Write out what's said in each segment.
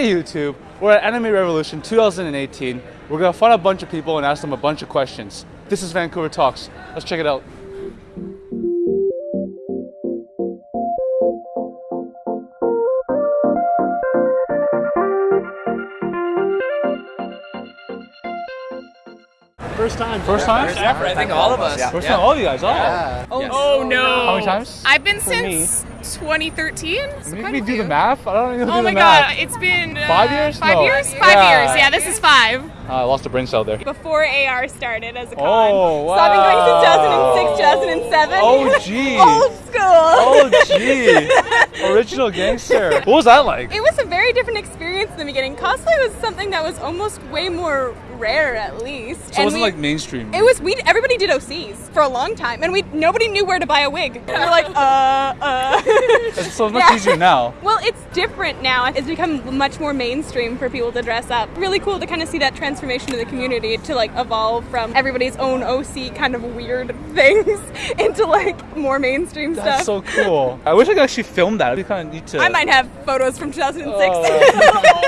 Hey YouTube, we're at Anime Revolution 2018. We're gonna find a bunch of people and ask them a bunch of questions. This is Vancouver Talks. Let's check it out. First time. First time? ever. I think all of us. Yeah. First time, all of you guys. Oh. Oh, no. How many times? I've been For me. Since 2013. so Make me do the math. I don't even know Oh my god, it's been uh, Five years? Five No. years? Five Yeah. years. Yeah, this is five. Uh, I lost a brain cell there. before AR started as a con. Oh, So I've been going since 2006, 2007. Oh, gee. Old school. Oh, gee. Original gangster. What was that like? It was a very different experience in the beginning. Cosplay was something that was almost way more rare, at least. So it wasn't we- like mainstream. It was we. Everybody did OCs for a long time, and we nobody knew where to buy a wig. We were like, uh, uh. so much Yeah. easier now. Well, it's different now. It's become much more mainstream for people to dress up. Really cool to kind of see that transformation of the community to like evolve from everybody's own OC kind of weird things into like more mainstream That's stuff. so cool. I wish I could actually film that. We kind of need to. I might have photos from 2006. Oh.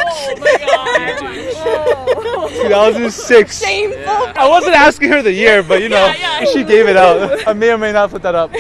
oh my god. 2006. Shameful. I wasn't asking her the year, but you know, Yeah, yeah. she gave it out. I may or may not put that up.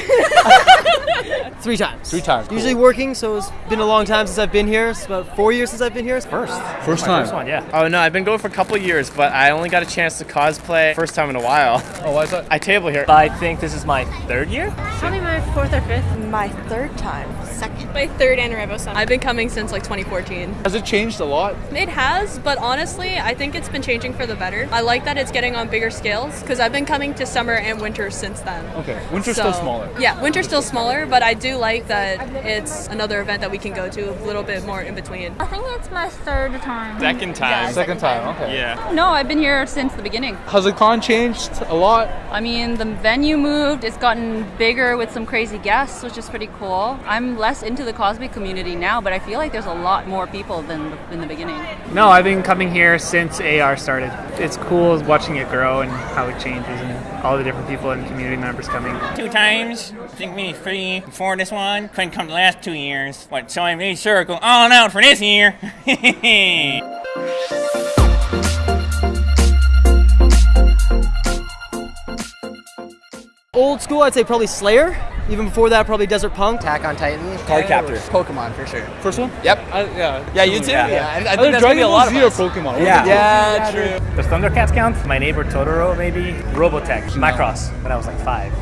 Three times. Three times. cool. Usually working, so it's been a long time since I've been here. It's about four years since I've been here. It's first. First time. First one, yeah. Oh no, I've been going for a couple years, but I only got a chance to cosplay first time in a while. Oh, why is that? I table here. I think this is my third year. Probably my fourth or fifth. My third time. Second. My third Anarevo summer. I've been coming since like 2014. Has it changed a lot? It has, but honestly, I think it's been changing for the better. I like that it's getting on bigger scales because I've been coming to summer and winter since then. Okay, winter's So- still smaller. Yeah, winter's still smaller, but I do like that it's another event that we can go to a little bit more in between. I think it's my third time. Second time. Second time, okay. Yeah. No, I've been here since the beginning. Has the con changed a lot? I mean, the venue moved, it's gotten bigger with some crazy guests, which is pretty cool. I'm less into the cosplay community now, but I feel like there's a lot more people than in the beginning. No, I've been coming here since AR started. It's cool watching it grow and how it changes and all the different people and community members coming. two times. I think maybe three before this one. Couldn't come the last two years. But so I made sure to go all out for this year. Old school, I'd say probably Slayer. Even before that, probably Desert Punk. Attack on Titan. Card captor. Pokemon for sure. First one? Yep. I, yeah. Yeah, you too. Yeah, I, I Either think that's gonna be a lot of Z or us. Pokemon. Yeah. What Yeah, true. Does Thundercats count? My neighbor Totoro, maybe. Robotech, Macross, when I was like five.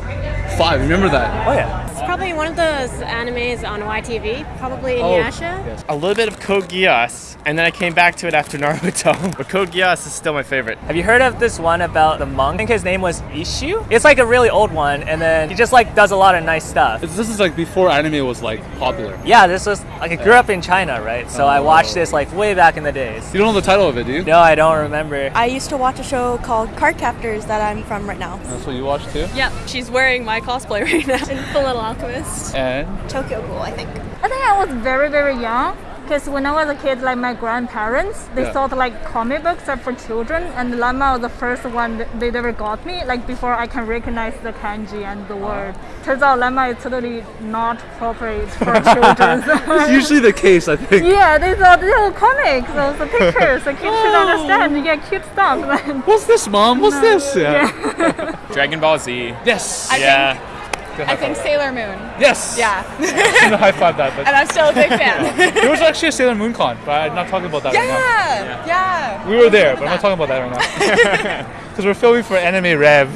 Five, remember that? Oh yeah. It's probably one of those animes on YTV. Probably oh, Inuyasha. A little bit of Code Geass, and then I came back to it after Naruto. But Code Geass is still my favorite. Have you heard of this one about the monk? I think his name was Ishu. It's like a really old one, and then he just like does a lot of nice stuff. This is like before anime was like popular. Yeah, this was like I grew up in China, right? So I watched this like way back in the days. You don't know the title of it, do you? No, I don't remember. I used to watch a show called Card Captors that I'm from right now. That's what you watch too? Yeah, she's wearing my cosplay right now. Fullmetal Alchemist. And Tokyo Ghoul, I think. I think I was very, very young. Because when I was a kid, like my grandparents, they Yeah. thought like comic books are for children, and Lama was the first one that they ever got me. Like before I can recognize the kanji and the word. Ah. Turns out Lama is totally not appropriate for children. it's usually the case, I think. yeah, they thought these are comics, those are pictures. The kids should oh. understand. You get cute stuff. What's this, mom? What's this? Yeah. Dragon Ball Z. Yes. yeah. I think Sailor Moon. Yes. Yeah. I'm gonna high five that. But And I'm still a big fan. there was actually a Sailor Moon con, but I'm not talking about that right yeah, yeah. We were there, but I'm not talking about that right now. Because we're filming for Anime Rev.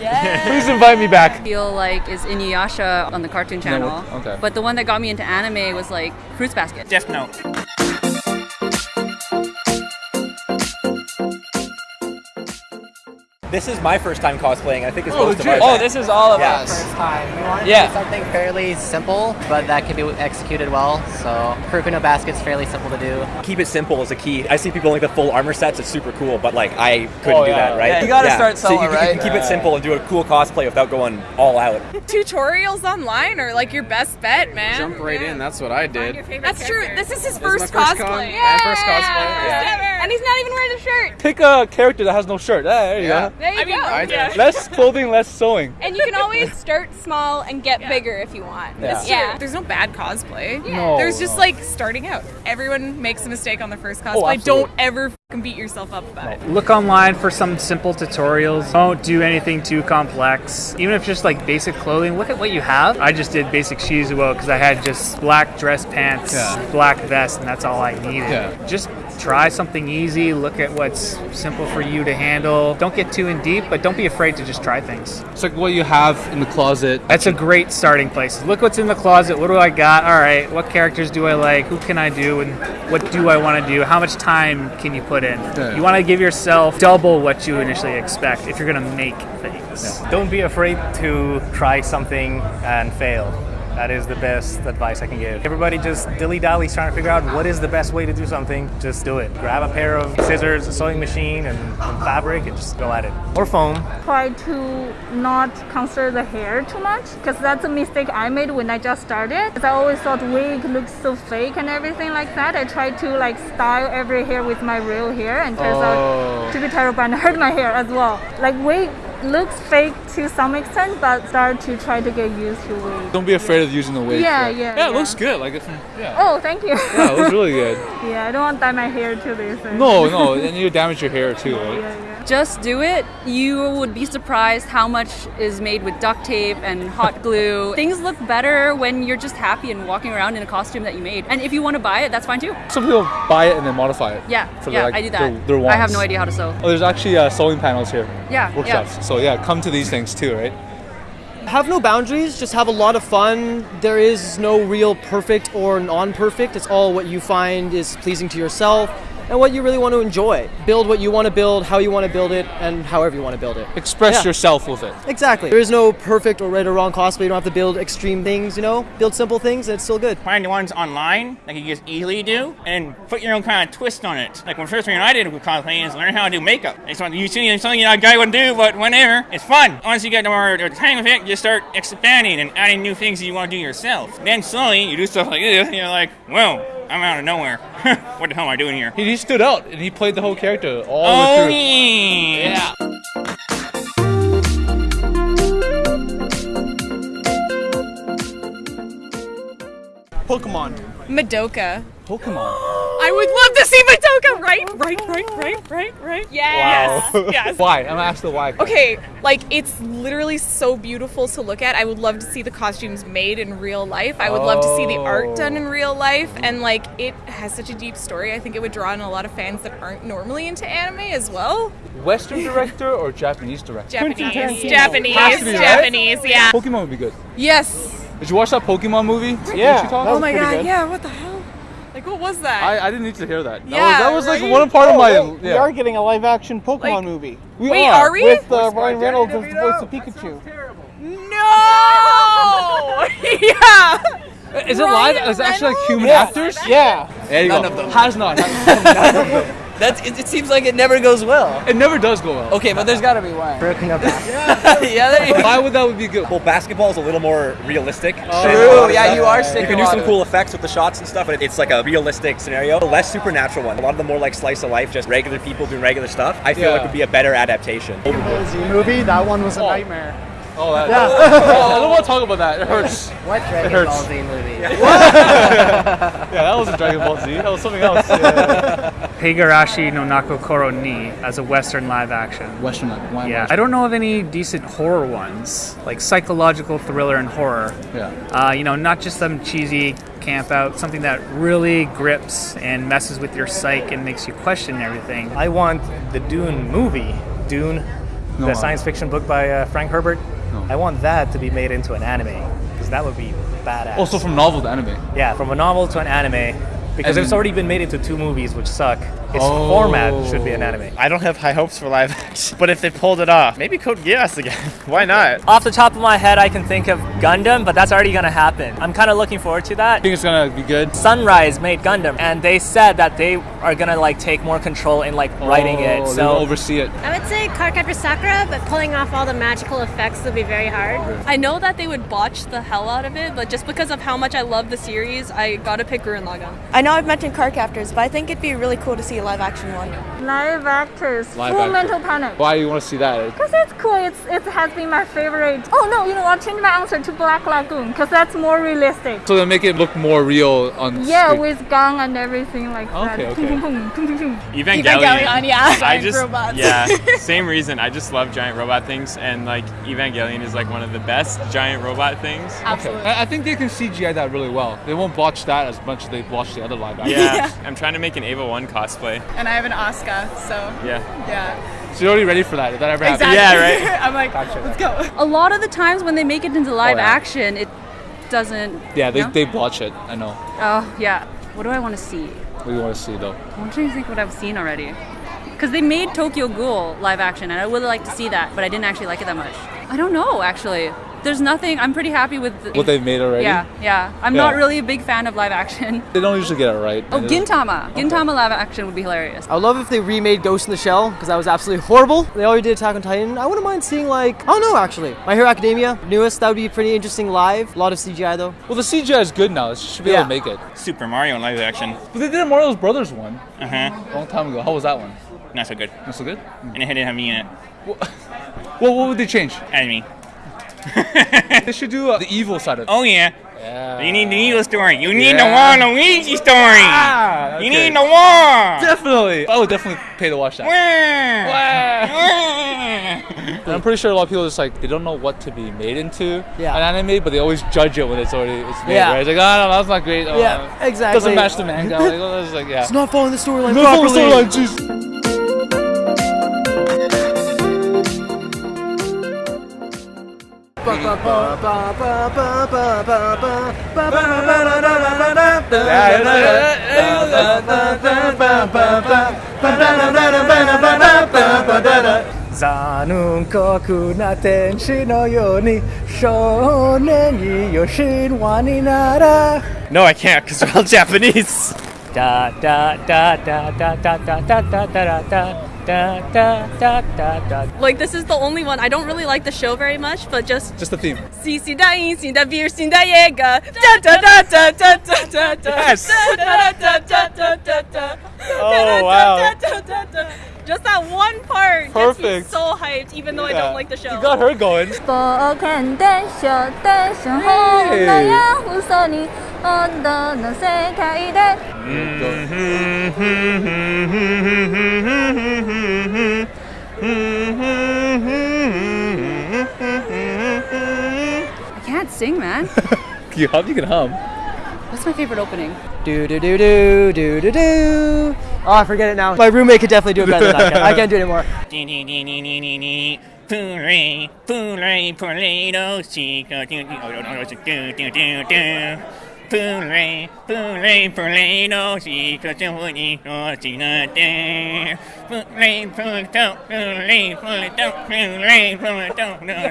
Yeah. Please invite me back. I feel like is Inuyasha on the Cartoon Channel. okay. But the one that got me into anime was like Fruits Basket. Death Note. This is my first time cosplaying. I think it's Oh, most of legit? ours. Oh, this is all of Yeah. us. first time. We wanted Yeah. to do something fairly simple, but that can be executed well. So Kuroko no Basket's fairly simple to do. Keep it simple is a key. I see people like the full armor sets. It's super cool, but like I couldn't Oh, do yeah. that, right? Yeah, you gotta start solo, so you, right? You can keep it simple and do a cool cosplay without going all out. Tutorials online are like your best bet, man. Jump right in. That's what I did. That's true. This is his my first first cosplay. con. Yeah, first cosplay, Yeah. And he's not even wearing a shirt. Pick a character that has no shirt. Ah, there you Yeah. go. There you you go. I Yeah. Less clothing, less sewing. And you can always start small and get bigger if you want. Yeah. It's true. There's no bad cosplay. No, There's just no. like starting out. Everyone makes a mistake on the first Oh, cosplay. absolutely. Don't ever fucking beat yourself up about it. Look online for some simple tutorials. Don't do anything too complex. Even if just like basic clothing, look at what you have. I just did basic shoes Shizuo because I had just black dress pants, Yeah. black vest, and that's all I needed. Yeah. Just try something easy. Look at what's simple for you to handle. Don't get too in deep, but don't be afraid to just try things. It's like what you have in the closet. That's a great starting place. Look what's in the closet. What do I got? All right. What characters do I like? Who can I do? And what do I want to do? How much time can you put in? Yeah. You want to give yourself double what you initially expect if you're going to make things. Don't be afraid to try something and fail. That is the best advice I can give. Everybody just dilly dally's trying to figure out what is the best way to do something. Just do it. Grab a pair of scissors, a sewing machine, and some fabric, and just go at it. Or foam. Try to not consider the hair too much because that's a mistake I made when I just started. 'Cause I always thought wig looks so fake and everything like that. I tried to like style every hair with my real hair and turns Oh. out to be terrible and hurt my hair as well. Like wig looks fake to some extent, but start to try to get used to it. Don't be afraid of using the wig. Yeah, yeah, Yeah, it looks good. Like, it's, yeah. Oh, thank you. Yeah, it looks really good. yeah, I don't want to dye my hair to this. No, no, and you damage your hair too, right? Just do it. You would be surprised how much is made with duct tape and hot glue. Things look better when you're just happy and walking around in a costume that you made. And if you want to buy it, that's fine too. Some people buy it and then modify it. Yeah, For yeah, their, like, I do that. Their, their I have no idea how to sew. Oh, there's actually uh, sewing panels here. Yeah, Workshops. So yeah, come to these things too, right? Have no boundaries, just have a lot of fun. There is no real perfect or non perfect. It's all what you find is pleasing to yourself and what you really want to enjoy. Build what you want to build, how you want to build it, and however you want to build it. Express Yeah. yourself with it. Exactly. There is no perfect or right or wrong cosplay. You don't have to build extreme things, you know? Build simple things and it's still good. Find the ones online that you can just easily do, and put your own kind of twist on it. Like when first thing I did with cosplay is learn how to do makeup. It's something you see it's something a guy would do, but whenever it's fun. Once you get more the hang of it, you start expanding and adding new things that you want to do yourself. Then slowly you do stuff like this, and you're like, well, I'm out of nowhere. what the hell am I doing here? He, he stood out and he played the whole character all Oh, the way oh, through. yeah. Pokemon. Madoka. Pokemon. I would love to see Madoka. Right, right, right, right, right, right. Yes. Wow. Yes. why? I'm gonna ask the why. Okay, like it's literally so beautiful to look at. I would love to see the costumes made in real life. I would love to see the art done in oh. real life. And like it has such a deep story. I think it would draw in a lot of fans that aren't normally into anime as well. Western director or Japanese director? Japanese. Japanese. Has to be, right? Japanese, yeah. Pokemon would be good. Yes. Did you watch that Pokemon movie? Yeah, Wichita? Oh my god, yeah, what the hell? Like what was that? I, I didn't need to hear that. That Yeah, was, that was right? like one part of my. Oh, We yeah. are getting a live action Pokemon movie. We Wait, are. are we? With uh, Ryan Reynolds as the voice of Pikachu. Terrible. No! yeah. Is it live? Is it actually like human Yeah. actors? Yeah. There you None go. of them. Has not. That's, it, it seems like it never goes well. It never does go well. Okay, but there's got to be one. Broken up. yeah, there you go. Why would that would be good? Well, basketball is a little more realistic. Oh, True, than a lot of yeah, you are You can do some cool effects with the shots and stuff, but it's like a realistic scenario. A less supernatural one. A lot of the more like slice of life, just regular people doing regular stuff. I feel Yeah. like would be a better adaptation. The Z movie, that one was a oh. nightmare. Oh, that. Yeah. oh, I don't want to talk about that. It hurts. What It Dragon hurts. Ball Z movie? What? Yeah, that wasn't Dragon Ball Z. That was something else. Higurashi no Naku Koro ni as a Western live action. Western live. Why Yeah, I don't know of any decent horror ones, like psychological thriller and horror. Yeah. Uh, you know, not just some cheesy camp out, something that really grips and messes with your psyche and makes you question everything. I want the Dune movie, Dune, No, the uh, science fiction book by uh, Frank Herbert. No. I want that to be made into an anime because that would be badass. Also from novel to anime. yeah, from a novel to an anime because it's already been made into two movies which suck. Its Oh. format should be an anime. I don't have high hopes for live action, but if they pulled it off, maybe Code Geass again. Why not? Off the top of my head, I can think of Gundam, but that's already gonna happen. I'm kind of looking forward to that. think it's gonna be good. Sunrise made Gundam, and they said that they are gonna like take more control in like writing Oh, it. they'll So oversee it. I would say Cardcaptor Sakura, but pulling off all the magical effects would be very hard. I know that they would botch the hell out of it, but just because of how much I love the series, I gotta pick Gurren Lagann. I know know I've mentioned card captors, but I think it'd be really cool to see a live action one. Live actors. Live Full actor. Metal Panic. Why do you want to see that? Because it's cool. It's it has been my favorite. Oh no, you know I'll change my answer to Black Lagoon because that's more realistic. So they make it look more real on Yeah, screen. with gun and everything like that. Okay, Boom, okay. Evangelion. Evangelion, yeah. I just robots. yeah, same reason. I just love giant robot things, and like Evangelion is like one of the best giant robot things. Okay. I I think they can CGI that really well. They won't botch that as much as they botch the other live action. Yeah, I'm trying to make an Eva One cosplay. And I have an Oscar, so Yeah. yeah. So you're already ready for that if that ever happens. Exactly. I'm like, let's go. A lot of the times when they make it into live oh, yeah. action, it doesn't. Yeah, they, No? they botch it. I know. Oh yeah. What do I want to see? What do you want to see though? I'm trying to think what I've seen already. Because they made Tokyo Ghoul live action, and I would like to see that, but I didn't actually like it that much. I don't know, actually. There's nothing. I'm pretty happy with the, What they've made already? Yeah, yeah. I'm Yeah. not really a big fan of live action. They don't usually get it right. Oh, They don't- Gintama. Gintama live action would be hilarious. I would love if they remade Ghost in the Shell because that was absolutely horrible. They already did Attack on Titan. I wouldn't mind seeing like I don't know actually. My Hero Academia, newest. That would be pretty interesting live. A lot of CGI though. Well, the CGI is good now. It should be able to make it. Super Mario in live action. But they did a Mario's Brothers one. Uh huh. A long time ago. How was that one? Not so good. Not so good. And it didn't have me in it. Well, what would they change? Add me. they should do uh, the evil side of it. Oh yeah. Yeah. You need the evil story. You need Yeah. the Waluigi story. Ah, You need the war. Definitely. I would definitely pay to watch that. And I'm pretty sure a lot of people just like they don't know what to be made into Yeah. an anime, but they always judge it when it's already it's made. Yeah. Right? It's like, oh no, that's not great. Oh, Yeah, exactly. Doesn't match the manga. Like, oh, it's like, yeah. It's not following the storyline Not following the storyline, jeez. 残酷な天使のように少年によ神話になら No, I can't because they're all Japanese. da da da da da da da da da da da da, da, da, da, da. Like this is the only one. I don't really like the show very much, but just just the theme. Si si da in si da si da yega da da da da da da da da. Yes. Oh wow. Just that one part Perfect. gets me so hyped, even though yeah. I don't like the show. You got her going. Spoken desho desho hey. ho. Mm-hmm. Sing, man. You hum, you can hum. What's my favorite opening? Do do do do do do do. Oh, I forget it now. My roommate could definitely do it better than I can. I can't do it anymore. Pooray, pooray, Polado, chico, do, do, no, no, do, do, プレイ、プレイ、プレイの仕事に落ちなて。プレイ、プレイ、プレイ、プレイ、プレイ、プレイ、プレイ、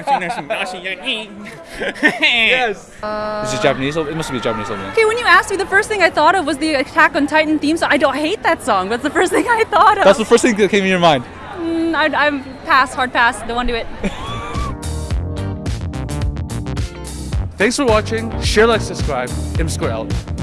Yes! Uh, Is it Japanese? It must be Japanese song. Okay, when you asked me, the first thing I thought of was the Attack on Titan theme song. I don't hate that song, but it's the first thing I thought of. That's the first thing that came in your mind. Mm, I, I'm pass, hard pass, don't want to do it. Thanks for watching. Share, like, subscribe. M Square out.